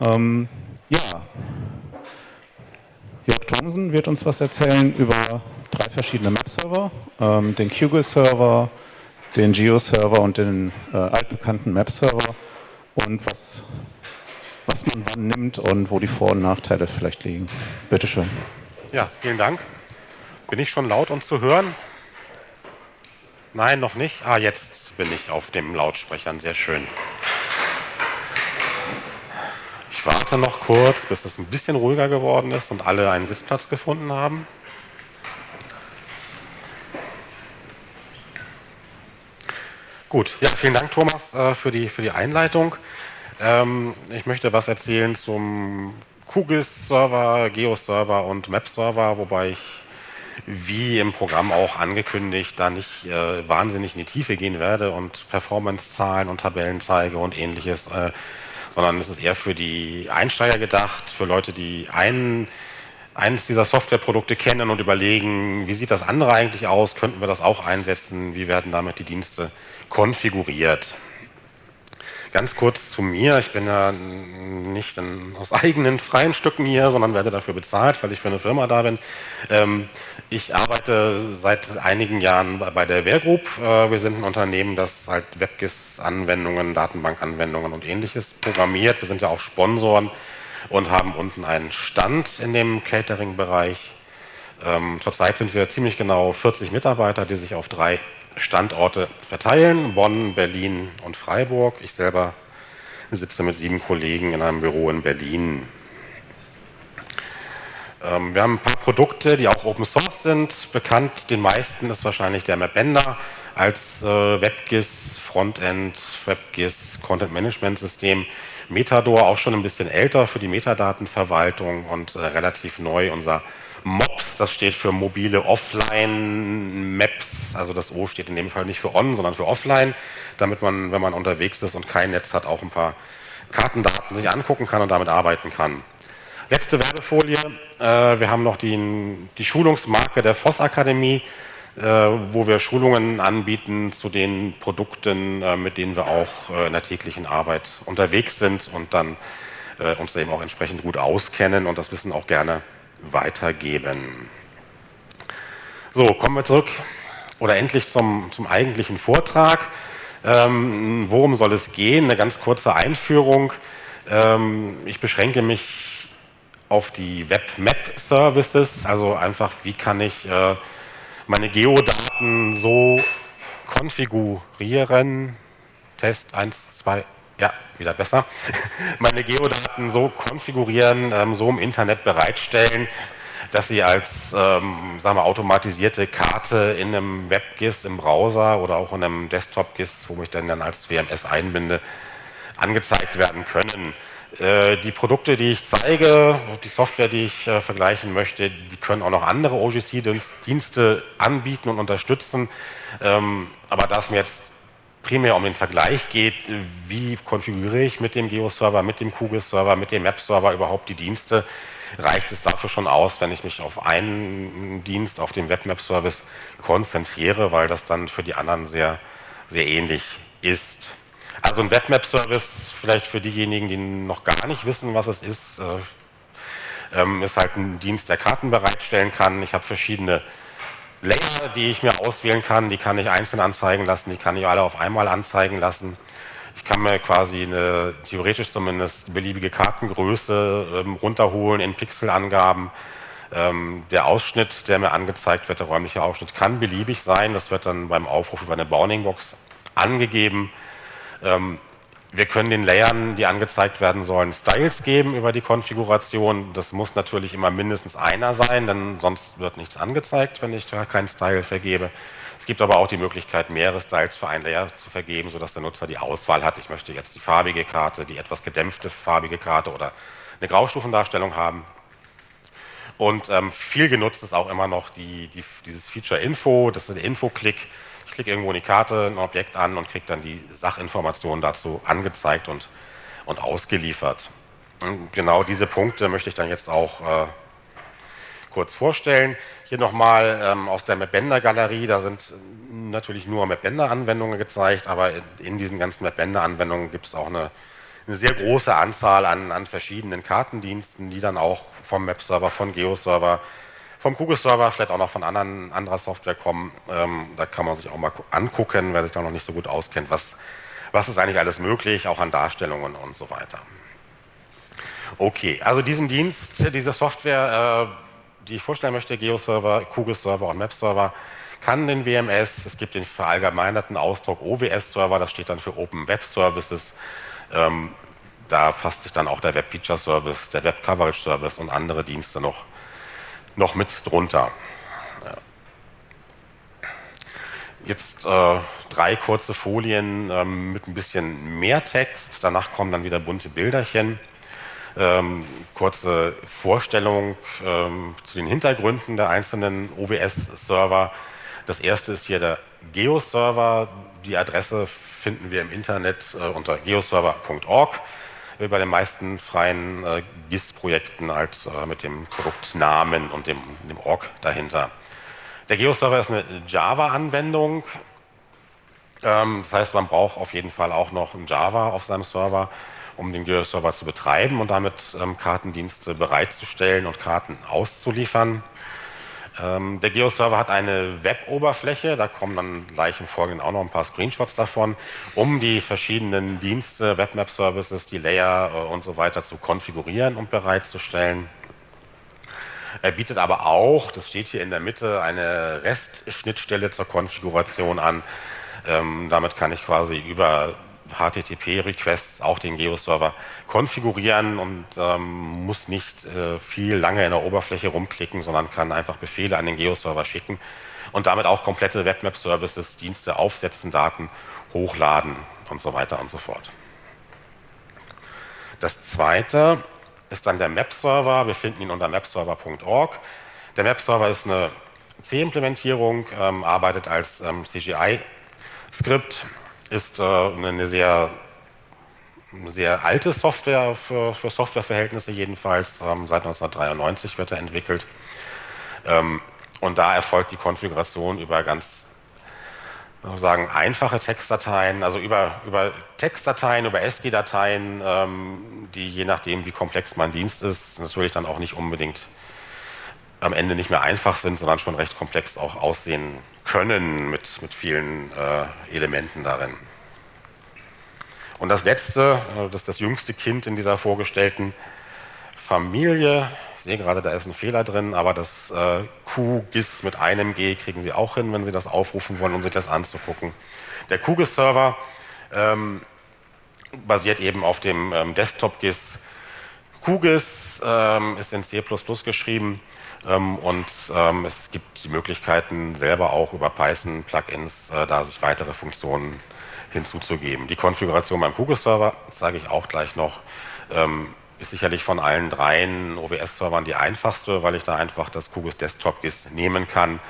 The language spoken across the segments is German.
Ähm, ja, Jörg Thomsen wird uns was erzählen über drei verschiedene Map-Server, ähm, den QGIS-Server, den Geo-Server und den äh, altbekannten Map-Server und was, was man wann nimmt und wo die Vor- und Nachteile vielleicht liegen. Bitte schön. Ja, vielen Dank. Bin ich schon laut und zu hören? Nein, noch nicht. Ah, jetzt bin ich auf dem Lautsprechern. Sehr schön. Ich warte noch kurz, bis es ein bisschen ruhiger geworden ist und alle einen Sitzplatz gefunden haben. Gut, ja, vielen Dank, Thomas, äh, für die, für die Einleitung. Ähm, ich möchte was erzählen zum QGIS-Server, Geo-Server und Map-Server, wobei ich, wie im Programm auch angekündigt, da nicht äh, wahnsinnig in die Tiefe gehen werde und Performance-Zahlen und Tabellen zeige und ähnliches. Äh, sondern es ist eher für die Einsteiger gedacht, für Leute, die einen, eines dieser Softwareprodukte kennen und überlegen, wie sieht das andere eigentlich aus, könnten wir das auch einsetzen, wie werden damit die Dienste konfiguriert. Ganz kurz zu mir. Ich bin ja nicht in, aus eigenen freien Stücken hier, sondern werde dafür bezahlt, weil ich für eine Firma da bin. Ähm, ich arbeite seit einigen Jahren bei der Wehrgroup. Äh, wir sind ein Unternehmen, das halt WebGIS-Anwendungen, Datenbankanwendungen und ähnliches programmiert. Wir sind ja auch Sponsoren und haben unten einen Stand in dem Catering-Bereich. Ähm, zurzeit sind wir ziemlich genau 40 Mitarbeiter, die sich auf drei Standorte verteilen, Bonn, Berlin und Freiburg. Ich selber sitze mit sieben Kollegen in einem Büro in Berlin. Ähm, wir haben ein paar Produkte, die auch Open Source sind. Bekannt den meisten ist wahrscheinlich der Mapbender als äh, WebGIS, Frontend, WebGIS, Content Management System. Metador auch schon ein bisschen älter für die Metadatenverwaltung und äh, relativ neu. Unser MOPS, das steht für mobile Offline-Maps, also das O steht in dem Fall nicht für On, sondern für Offline, damit man, wenn man unterwegs ist und kein Netz hat, auch ein paar Kartendaten sich angucken kann und damit arbeiten kann. Letzte Werbefolie, äh, wir haben noch die, die Schulungsmarke der Voss Akademie, äh, wo wir Schulungen anbieten zu den Produkten, äh, mit denen wir auch äh, in der täglichen Arbeit unterwegs sind und dann äh, uns eben auch entsprechend gut auskennen und das Wissen auch gerne weitergeben. So, kommen wir zurück oder endlich zum, zum eigentlichen Vortrag. Ähm, worum soll es gehen? Eine ganz kurze Einführung. Ähm, ich beschränke mich auf die Web-Map-Services, also einfach, wie kann ich äh, meine Geodaten so konfigurieren. Test 1, 2, ja, wieder besser, meine Geodaten so konfigurieren, ähm, so im Internet bereitstellen, dass sie als ähm, sagen wir, automatisierte Karte in einem WebGIS im Browser oder auch in einem Desktop-GIS, wo ich dann, dann als WMS einbinde, angezeigt werden können. Äh, die Produkte, die ich zeige, die Software, die ich äh, vergleichen möchte, die können auch noch andere OGC-Dienste anbieten und unterstützen. Ähm, aber da es mir jetzt primär um den Vergleich geht, wie konfiguriere ich mit dem Geo-Server, mit dem QGIS-Server, mit dem Map-Server überhaupt die Dienste, reicht es dafür schon aus, wenn ich mich auf einen Dienst, auf den Webmap-Service konzentriere, weil das dann für die anderen sehr, sehr ähnlich ist. Also ein Webmap-Service, vielleicht für diejenigen, die noch gar nicht wissen, was es ist, äh, ähm, ist halt ein Dienst, der Karten bereitstellen kann. Ich habe verschiedene Layer, die ich mir auswählen kann, die kann ich einzeln anzeigen lassen, die kann ich alle auf einmal anzeigen lassen. Ich kann mir quasi eine, theoretisch zumindest, beliebige Kartengröße ähm, runterholen in Pixelangaben. Ähm, der Ausschnitt, der mir angezeigt wird, der räumliche Ausschnitt, kann beliebig sein. Das wird dann beim Aufruf über eine Bounding-Box angegeben. Ähm, wir können den Layern, die angezeigt werden sollen, Styles geben über die Konfiguration. Das muss natürlich immer mindestens einer sein, denn sonst wird nichts angezeigt, wenn ich da keinen Style vergebe. Es gibt aber auch die Möglichkeit, mehrere Styles für ein Layer zu vergeben, sodass der Nutzer die Auswahl hat. Ich möchte jetzt die farbige Karte, die etwas gedämpfte farbige Karte oder eine Graustufendarstellung haben. Und ähm, viel genutzt ist auch immer noch die, die, dieses Feature Info, das ist der Info-Klick klicke irgendwo in die Karte ein Objekt an und kriege dann die Sachinformationen dazu angezeigt und, und ausgeliefert. Und genau diese Punkte möchte ich dann jetzt auch äh, kurz vorstellen. Hier nochmal ähm, aus der Mapbender-Galerie, da sind natürlich nur Mapbender-Anwendungen gezeigt, aber in, in diesen ganzen Mapbender-Anwendungen gibt es auch eine eine sehr große Anzahl an, an verschiedenen Kartendiensten, die dann auch vom Map-Server, von Geo-Server, vom Kugel-Server, vielleicht auch noch von anderen, anderer Software kommen. Ähm, da kann man sich auch mal angucken, wer sich da noch nicht so gut auskennt, was, was ist eigentlich alles möglich, auch an Darstellungen und so weiter. Okay, also diesen Dienst, diese Software, äh, die ich vorstellen möchte, Geo-Server, Kugel-Server und Map-Server, kann den WMS, es gibt den verallgemeinerten Ausdruck OWS-Server, das steht dann für Open Web Services, ähm, da fasst sich dann auch der Web Feature Service, der Web Coverage Service und andere Dienste noch, noch mit drunter. Jetzt äh, drei kurze Folien ähm, mit ein bisschen mehr Text, danach kommen dann wieder bunte Bilderchen. Ähm, kurze Vorstellung ähm, zu den Hintergründen der einzelnen OWS-Server. Das erste ist hier der Geo-Server. Die Adresse finden wir im Internet äh, unter geoserver.org, wie bei den meisten freien äh, GIS-Projekten halt äh, mit dem Produktnamen und dem, dem Org dahinter. Der Geo-Server ist eine Java-Anwendung. Ähm, das heißt, man braucht auf jeden Fall auch noch ein Java auf seinem Server, um den Geo-Server zu betreiben und damit ähm, Kartendienste bereitzustellen und Karten auszuliefern. Ähm, der Geo-Server hat eine Web-Oberfläche, da kommen dann gleich im Folgenden auch noch ein paar Screenshots davon, um die verschiedenen Dienste, Webmap-Services, die Layer äh, und so weiter zu konfigurieren und bereitzustellen. Er bietet aber auch, das steht hier in der Mitte, eine REST-Schnittstelle zur Konfiguration an. Ähm, damit kann ich quasi über HTTP-Requests auch den Geo-Server konfigurieren und ähm, muss nicht äh, viel lange in der Oberfläche rumklicken, sondern kann einfach Befehle an den Geo-Server schicken und damit auch komplette Webmap-Services, Dienste aufsetzen, Daten hochladen und so weiter und so fort. Das zweite ist dann der Map-Server. Wir finden ihn unter mapserver.org. Der Map-Server ist eine C-Implementierung, ähm, arbeitet als ähm, CGI-Skript ist äh, eine sehr, sehr alte Software für, für Softwareverhältnisse jedenfalls. Ähm, seit 1993 wird er entwickelt. Ähm, und da erfolgt die Konfiguration über ganz sagen einfache Textdateien, also über, über Textdateien, über SG-Dateien, ähm, die je nachdem, wie komplex mein Dienst ist, natürlich dann auch nicht unbedingt am Ende nicht mehr einfach sind, sondern schon recht komplex auch aussehen können mit, mit vielen äh, Elementen darin. Und das letzte, äh, das ist das jüngste Kind in dieser vorgestellten Familie. Ich sehe gerade, da ist ein Fehler drin, aber das äh, QGIS mit einem G kriegen Sie auch hin, wenn Sie das aufrufen wollen, um sich das anzugucken. Der QGIS-Server ähm, basiert eben auf dem ähm, Desktop-GIS. QGIS ähm, ist in C++ geschrieben und ähm, es gibt die Möglichkeiten, selber auch über Python-Plugins äh, da sich weitere Funktionen hinzuzugeben. Die Konfiguration beim Kugel-Server, sage ich auch gleich noch, ähm, ist sicherlich von allen dreien OWS-Servern die einfachste, weil ich da einfach das QGIS Desktop GIS nehmen kann,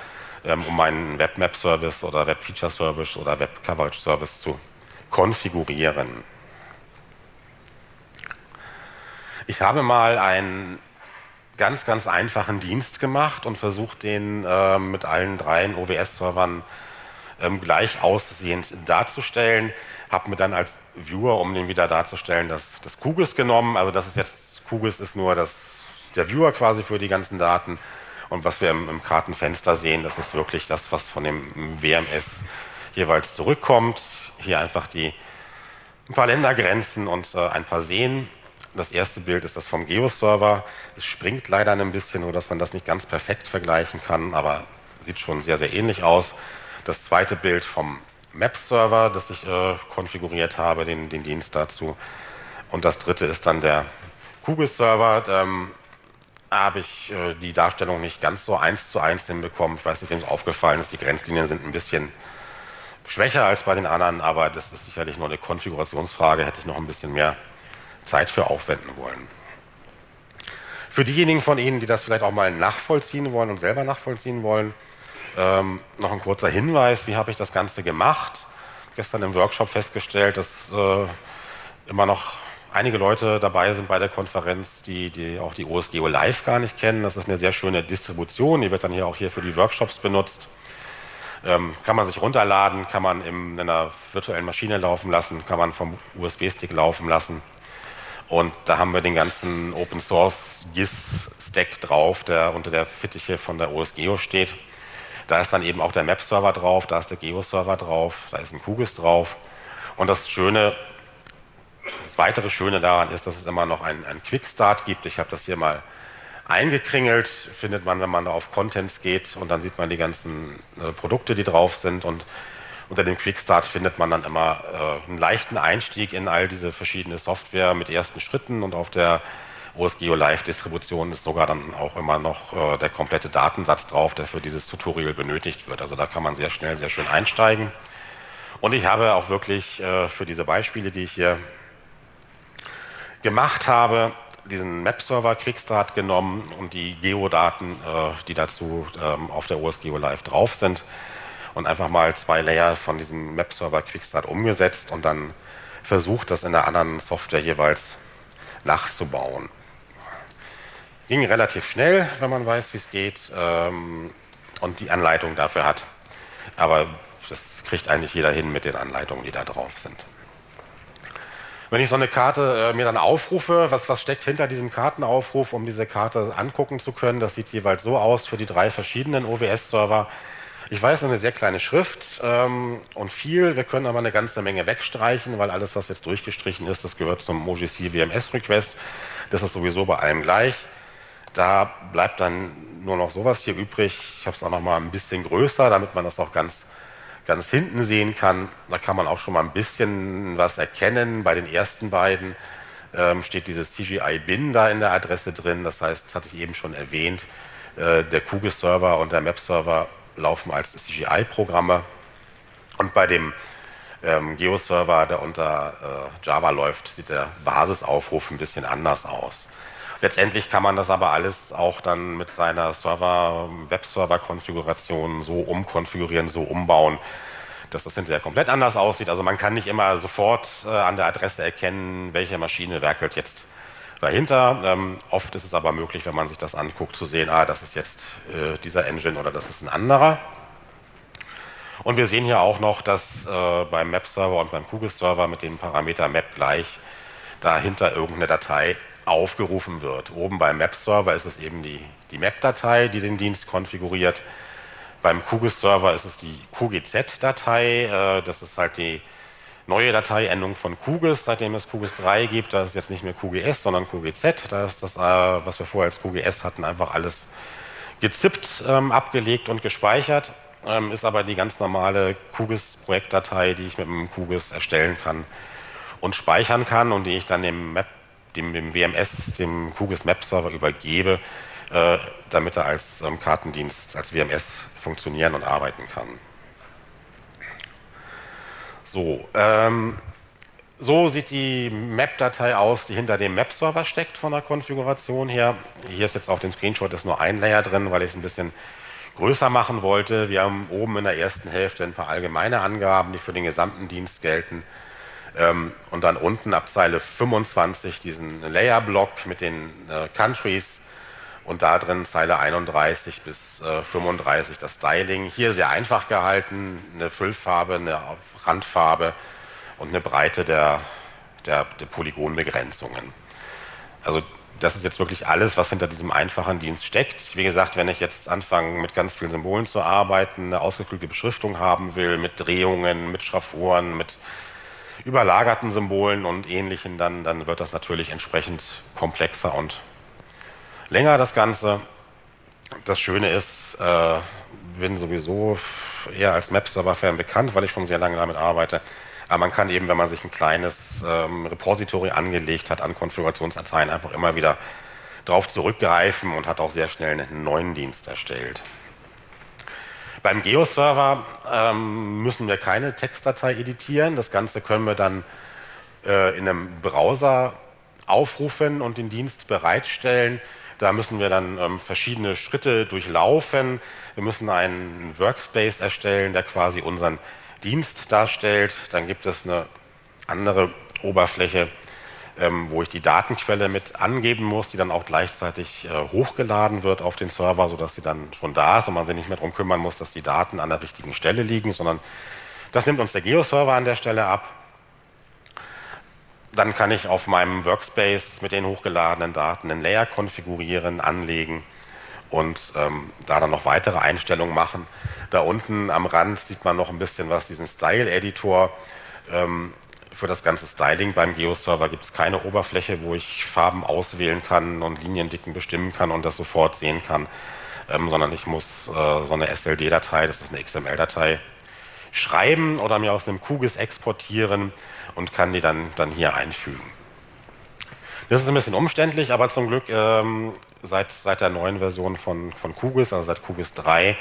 um meinen Webmap-Service oder Web-Feature-Service oder Web-Coverage-Service zu konfigurieren. Ich habe mal einen ganz, ganz einfachen Dienst gemacht und versucht, den äh, mit allen dreien OWS-Servern ähm, gleich aussehend darzustellen. Habe mir dann als Viewer, um den wieder darzustellen, das, das QGIS genommen. Also das ist jetzt, QGIS ist nur das, der Viewer quasi für die ganzen Daten. Und was wir im, im Kartenfenster sehen, das ist wirklich das, was von dem WMS jeweils zurückkommt. Hier einfach die ein paar Ländergrenzen und äh, ein paar Seen. Das erste Bild ist das vom Geo-Server. Es springt leider ein bisschen, nur dass man das nicht ganz perfekt vergleichen kann, aber sieht schon sehr, sehr ähnlich aus. Das zweite Bild vom Map-Server, das ich äh, konfiguriert habe, den, den, Dienst dazu. Und das dritte ist dann der Kugel-Server. Ähm, habe ich äh, die Darstellung nicht ganz so eins zu eins hinbekommen. Ich weiß nicht, wem es aufgefallen ist. Die Grenzlinien sind ein bisschen schwächer als bei den anderen, aber das ist sicherlich nur eine Konfigurationsfrage. Hätte ich noch ein bisschen mehr Zeit für aufwenden wollen. Für diejenigen von Ihnen, die das vielleicht auch mal nachvollziehen wollen und selber nachvollziehen wollen, ähm, noch ein kurzer Hinweis, wie habe ich das Ganze gemacht? Gestern im Workshop festgestellt, dass äh, immer noch einige Leute dabei sind bei der Konferenz, die, die auch die OSGeo Live gar nicht kennen. Das ist eine sehr schöne Distribution, die wird dann hier auch hier für die Workshops benutzt. Ähm, kann man sich runterladen, kann man in einer virtuellen Maschine laufen lassen, kann man vom USB-Stick laufen lassen. Und da haben wir den ganzen Open Source GIS Stack drauf, der unter der Fittiche von der OSGeo steht. Da ist dann eben auch der Map-Server drauf, da ist der Geo-Server drauf, da ist ein QGIS drauf. Und das Schöne, das weitere Schöne daran ist, dass es immer noch einen, einen Quickstart gibt. Ich habe das hier mal eingekringelt, findet man, wenn man da auf Contents geht und dann sieht man die ganzen äh, Produkte, die drauf sind und unter dem Quickstart findet man dann immer äh, einen leichten Einstieg in all diese verschiedene Software mit ersten Schritten und auf der OSGeo Live Distribution ist sogar dann auch immer noch äh, der komplette Datensatz drauf, der für dieses Tutorial benötigt wird. Also da kann man sehr schnell, sehr schön einsteigen. Und ich habe auch wirklich äh, für diese Beispiele, die ich hier gemacht habe, diesen Map-Server Quickstart genommen und die Geodaten, äh, die dazu ähm, auf der OSGeo Live drauf sind und einfach mal zwei Layer von diesem Map-Server Quickstart umgesetzt und dann versucht, das in der anderen Software jeweils nachzubauen. Ging relativ schnell, wenn man weiß, wie es geht ähm, und die Anleitung dafür hat. Aber das kriegt eigentlich jeder hin mit den Anleitungen, die da drauf sind. Wenn ich so eine Karte äh, mir dann aufrufe, was, was steckt hinter diesem Kartenaufruf, um diese Karte angucken zu können, das sieht jeweils so aus für die drei verschiedenen OWS-Server. Ich weiß, eine sehr kleine Schrift ähm, und viel. Wir können aber eine ganze Menge wegstreichen, weil alles, was jetzt durchgestrichen ist, das gehört zum OGC WMS Request. Das ist sowieso bei allem gleich. Da bleibt dann nur noch sowas hier übrig. Ich habe es auch noch mal ein bisschen größer, damit man das auch ganz, ganz hinten sehen kann. Da kann man auch schon mal ein bisschen was erkennen. Bei den ersten beiden ähm, steht dieses CGI-Bin da in der Adresse drin. Das heißt, das hatte ich eben schon erwähnt, äh, der QGIS-Server und der Map-Server laufen als CGI-Programme. Und bei dem ähm, Geo-Server, der unter äh, Java läuft, sieht der Basisaufruf ein bisschen anders aus. Letztendlich kann man das aber alles auch dann mit seiner Server, Webserver-Konfiguration so umkonfigurieren, so umbauen, dass das hinterher komplett anders aussieht. Also man kann nicht immer sofort äh, an der Adresse erkennen, welche Maschine werkelt jetzt dahinter. Ähm, oft ist es aber möglich, wenn man sich das anguckt, zu sehen, ah, das ist jetzt äh, dieser Engine oder das ist ein anderer. Und wir sehen hier auch noch, dass äh, beim Map-Server und beim QGIS-Server mit dem Parameter Map gleich dahinter irgendeine Datei aufgerufen wird. Oben beim Map-Server ist es eben die, die Map-Datei, die den Dienst konfiguriert. Beim QGIS-Server ist es die QGZ-Datei, äh, das ist halt die neue Dateiendung von QGIS, seitdem es QGIS 3 gibt. Da ist jetzt nicht mehr QGS, sondern QGZ. Da ist das, äh, was wir vorher als QGS hatten, einfach alles gezippt, ähm, abgelegt und gespeichert. Ähm, ist aber die ganz normale QGIS-Projektdatei, die ich mit dem QGIS erstellen kann und speichern kann und die ich dann dem Map dem, dem WMS, dem QGIS Map Server übergebe, äh, damit er als ähm, Kartendienst, als WMS funktionieren und arbeiten kann. So, ähm, so sieht die Map-Datei aus, die hinter dem Map-Server steckt von der Konfiguration her. Hier ist jetzt auf dem Screenshot ist nur ein Layer drin, weil ich es ein bisschen größer machen wollte. Wir haben oben in der ersten Hälfte ein paar allgemeine Angaben, die für den gesamten Dienst gelten. Ähm, und dann unten ab Zeile 25 diesen Layer-Block mit den äh, Countries und da drin Zeile 31 bis äh, 35 das Styling. Hier sehr einfach gehalten, eine Füllfarbe, eine Randfarbe und eine Breite der, der, der Polygonbegrenzungen. Also das ist jetzt wirklich alles, was hinter diesem einfachen Dienst steckt. Wie gesagt, wenn ich jetzt anfange, mit ganz vielen Symbolen zu arbeiten, eine ausgeklügelte Beschriftung haben will, mit Drehungen, mit Schraffuren, mit überlagerten Symbolen und ähnlichen, dann, dann wird das natürlich entsprechend komplexer und länger das Ganze. Das Schöne ist, äh, bin sowieso eher als Map-Server-Fan bekannt, weil ich schon sehr lange damit arbeite. Aber man kann eben, wenn man sich ein kleines ähm, Repository angelegt hat an Konfigurationsdateien, einfach immer wieder darauf zurückgreifen und hat auch sehr schnell einen neuen Dienst erstellt. Beim Geo-Server ähm, müssen wir keine Textdatei editieren. Das Ganze können wir dann äh, in einem Browser aufrufen und den Dienst bereitstellen. Da müssen wir dann ähm, verschiedene Schritte durchlaufen. Wir müssen einen Workspace erstellen, der quasi unseren Dienst darstellt. Dann gibt es eine andere Oberfläche, ähm, wo ich die Datenquelle mit angeben muss, die dann auch gleichzeitig äh, hochgeladen wird auf den Server, sodass sie dann schon da ist und man sich nicht mehr darum kümmern muss, dass die Daten an der richtigen Stelle liegen, sondern das nimmt uns der Geo-Server an der Stelle ab. Dann kann ich auf meinem Workspace mit den hochgeladenen Daten einen Layer konfigurieren, anlegen und ähm, da dann noch weitere Einstellungen machen. Da unten am Rand sieht man noch ein bisschen was, diesen Style-Editor. Ähm, für das ganze Styling beim Geo-Server gibt es keine Oberfläche, wo ich Farben auswählen kann und Liniendicken bestimmen kann und das sofort sehen kann, ähm, sondern ich muss äh, so eine SLD-Datei, das ist eine XML-Datei, schreiben oder mir aus einem QGIS exportieren und kann die dann, dann hier einfügen. Das ist ein bisschen umständlich, aber zum Glück ähm, seit, seit der neuen Version von, von QGIS, also seit QGIS 3,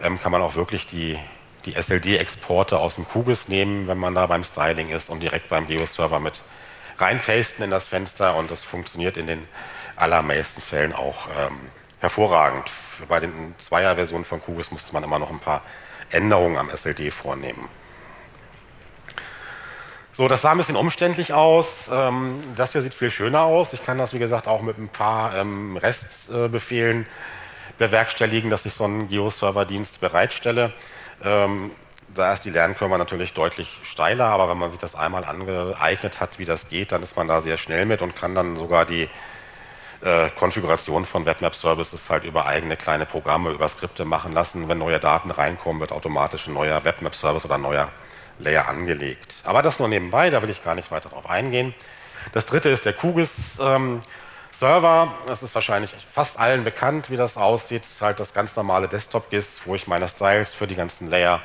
ähm, kann man auch wirklich die, die SLD-Exporte aus dem QGIS nehmen, wenn man da beim Styling ist und direkt beim Geo-Server mit reinpasten in das Fenster und das funktioniert in den allermeisten Fällen auch ähm, hervorragend. Bei den Zweier-Versionen von QGIS musste man immer noch ein paar Änderungen am SLD vornehmen. So, das sah ein bisschen umständlich aus. Ähm, das hier sieht viel schöner aus. Ich kann das, wie gesagt, auch mit ein paar ähm, Restbefehlen bewerkstelligen, dass ich so einen Geo-Server-Dienst bereitstelle. Ähm, da ist die Lernkurve natürlich deutlich steiler, aber wenn man sich das einmal angeeignet hat, wie das geht, dann ist man da sehr schnell mit und kann dann sogar die äh, Konfiguration von Webmap-Services halt über eigene kleine Programme, über Skripte machen lassen. Wenn neue Daten reinkommen, wird automatisch ein neuer Webmap-Service oder ein neuer Layer angelegt. Aber das nur nebenbei, da will ich gar nicht weiter darauf eingehen. Das dritte ist der QGIS ähm. Das ist wahrscheinlich fast allen bekannt, wie das aussieht. Halt das ganz normale Desktop-GIS, wo ich meine Styles für die ganzen Layer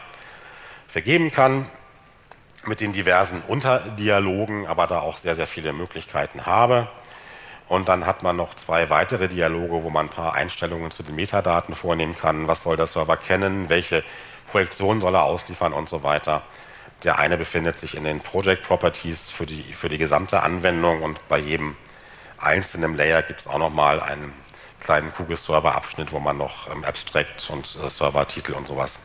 vergeben kann. Mit den diversen Unterdialogen, aber da auch sehr, sehr viele Möglichkeiten habe. Und dann hat man noch zwei weitere Dialoge, wo man ein paar Einstellungen zu den Metadaten vornehmen kann. Was soll der Server kennen? Welche Projektion soll er ausliefern und so weiter. Der eine befindet sich in den Project Properties für die, für die gesamte Anwendung und bei jedem einzelnen Layer gibt es auch nochmal einen kleinen QGIS-Server-Abschnitt, wo man noch ähm, Abstract und äh, Server-Titel und sowas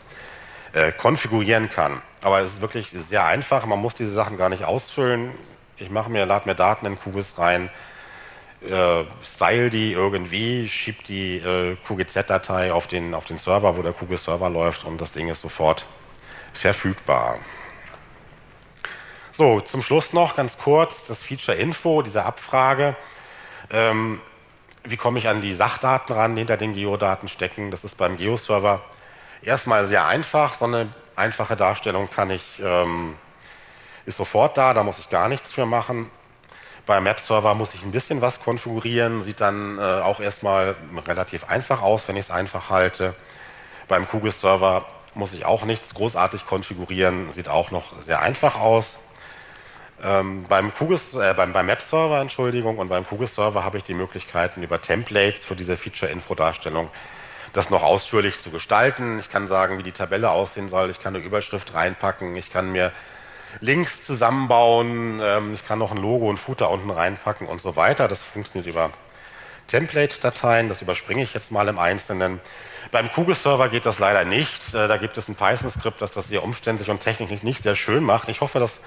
äh, konfigurieren kann. Aber es ist wirklich sehr einfach, man muss diese Sachen gar nicht ausfüllen. Ich mache mir, lade mir Daten in QGIS rein, äh, style die irgendwie, schiebe die äh, QGZ-Datei auf den, auf den Server, wo der QGIS-Server läuft und das Ding ist sofort verfügbar. So, zum Schluss noch ganz kurz das Feature Info, diese Abfrage. Ähm, wie komme ich an die Sachdaten ran, die hinter den Geodaten stecken? Das ist beim Geoserver erstmal sehr einfach. So eine einfache Darstellung kann ich, ähm, ist sofort da, da muss ich gar nichts für machen. Beim Map-Server muss ich ein bisschen was konfigurieren, sieht dann äh, auch erstmal relativ einfach aus, wenn ich es einfach halte. Beim QGIS-Server muss ich auch nichts großartig konfigurieren, sieht auch noch sehr einfach aus. Ähm, beim, äh, beim, beim Map-Server, Entschuldigung, und beim QGIS-Server habe ich die Möglichkeiten über Templates für diese Feature-Info-Darstellung das noch ausführlich zu gestalten. Ich kann sagen, wie die Tabelle aussehen soll. Ich kann eine Überschrift reinpacken. Ich kann mir Links zusammenbauen. Ähm, ich kann noch ein Logo und Footer unten reinpacken und so weiter. Das funktioniert über Template-Dateien. Das überspringe ich jetzt mal im Einzelnen. Beim QGIS-Server geht das leider nicht. Äh, da gibt es ein Python-Skript, das das sehr umständlich und technisch nicht sehr schön macht. Ich hoffe, das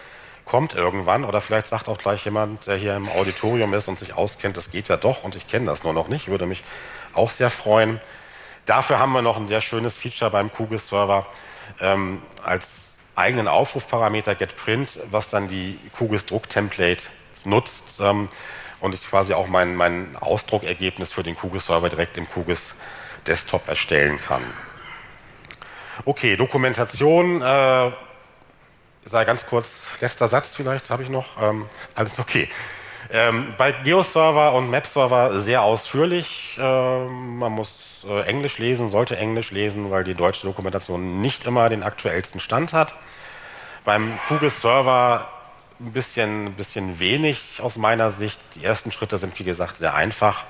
kommt irgendwann oder vielleicht sagt auch gleich jemand, der hier im Auditorium ist und sich auskennt, das geht ja doch und ich kenne das nur noch nicht, würde mich auch sehr freuen. Dafür haben wir noch ein sehr schönes Feature beim QGIS-Server ähm, als eigenen Aufrufparameter getPrint, was dann die QGIS-Druck-Template nutzt ähm, und ich quasi auch mein, mein Ausdruckergebnis für den QGIS-Server direkt im QGIS-Desktop erstellen kann. Okay, Dokumentation, äh, sei ganz kurz, letzter Satz vielleicht habe ich noch, ähm, alles okay. Ähm, bei Geoserver und Map-Server sehr ausführlich. Ähm, man muss äh, Englisch lesen, sollte Englisch lesen, weil die deutsche Dokumentation nicht immer den aktuellsten Stand hat. Beim QGIS-Server ein bisschen, bisschen wenig aus meiner Sicht. Die ersten Schritte sind, wie gesagt, sehr einfach.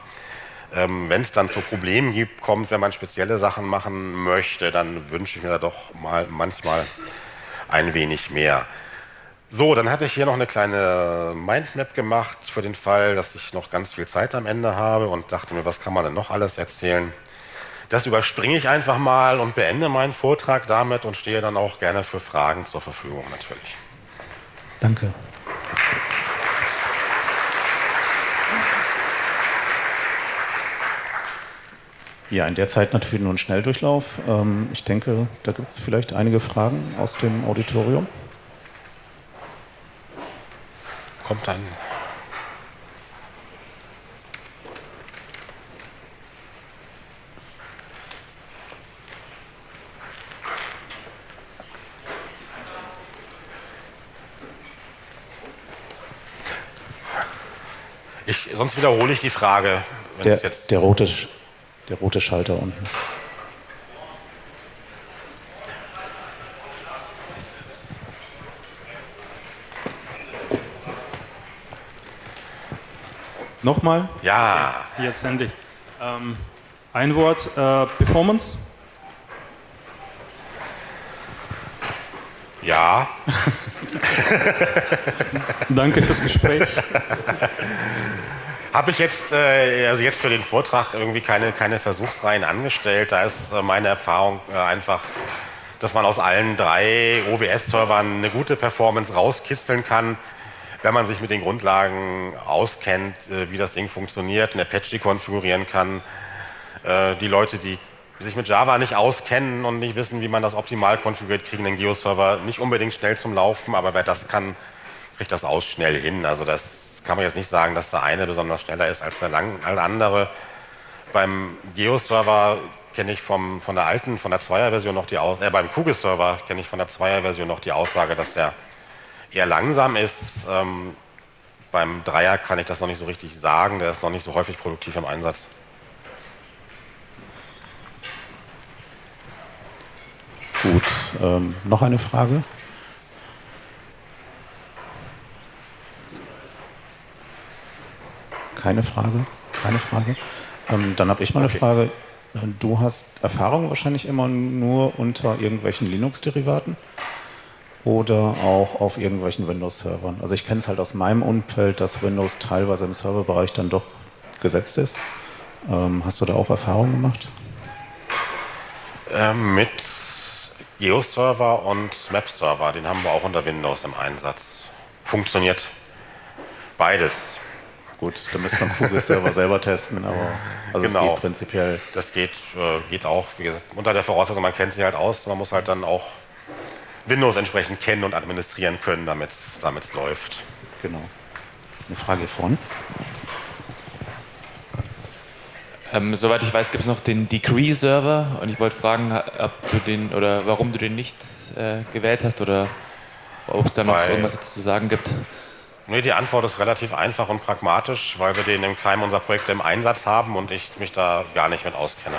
Ähm, wenn es dann zu Problemen gibt, kommt, wenn man spezielle Sachen machen möchte, dann wünsche ich mir da doch mal manchmal ein wenig mehr. So, dann hatte ich hier noch eine kleine Mindmap gemacht für den Fall, dass ich noch ganz viel Zeit am Ende habe und dachte mir, was kann man denn noch alles erzählen? Das überspringe ich einfach mal und beende meinen Vortrag damit und stehe dann auch gerne für Fragen zur Verfügung natürlich. Danke. Ja, in der Zeit natürlich nur ein Schnelldurchlauf. Ähm, ich denke, da gibt es vielleicht einige Fragen aus dem Auditorium. Kommt dann. Ich, sonst wiederhole ich die Frage. Der, der, rote, der rote Schalter unten. Nochmal? Ja. Jetzt endlich. Ähm, ein Wort, äh, Performance. Ja. Danke fürs Gespräch. Habe ich jetzt, äh, also jetzt für den Vortrag irgendwie keine, keine Versuchsreihen angestellt. Da ist äh, meine Erfahrung äh, einfach, dass man aus allen drei OWS-Servern eine gute Performance rauskitzeln kann, wenn man sich mit den Grundlagen auskennt, äh, wie das Ding funktioniert, eine Apache konfigurieren kann. Äh, die Leute, die sich mit Java nicht auskennen und nicht wissen, wie man das optimal konfiguriert, kriegen den Geo-Server nicht unbedingt schnell zum Laufen, aber wer das kann, kriegt das aus schnell hin. Also das kann man jetzt nicht sagen, dass der eine besonders schneller ist als der andere. Beim Geo-Server kenne ich vom, von der alten, von der Zweier-Version noch die Aussage, äh, beim Kugel-Server kenne ich von der Zweier-Version noch die Aussage, dass der eher langsam ist. Ähm, beim Dreier kann ich das noch nicht so richtig sagen, der ist noch nicht so häufig produktiv im Einsatz. Gut, ähm, noch eine Frage? Keine Frage? Keine Frage? Ähm, dann habe ich mal eine okay. Frage. Du hast Erfahrung wahrscheinlich immer nur unter irgendwelchen Linux-Derivaten oder auch auf irgendwelchen Windows-Servern. Also ich kenne es halt aus meinem Umfeld, dass Windows teilweise im Serverbereich dann doch gesetzt ist. Ähm, hast du da auch Erfahrungen gemacht? Ähm, mit Geo-Server und Map-Server, den haben wir auch unter Windows im Einsatz. Funktioniert beides. Gut, da müsste man Kugel-Server selber testen, aber also genau. es geht prinzipiell. Das geht, äh, geht auch, wie gesagt, unter der Voraussetzung, man kennt sie halt aus, man muss halt dann auch Windows entsprechend kennen und administrieren können, damit es läuft. Genau. Eine Frage von? Ähm, soweit ich weiß, gibt es noch den Degree-Server und ich wollte fragen, ob du den oder warum du den nicht äh, gewählt hast oder ob es da noch weil, irgendwas dazu zu sagen gibt. Nee, die Antwort ist relativ einfach und pragmatisch, weil wir den im Keim unserer Projekte im Einsatz haben und ich mich da gar nicht mit auskenne.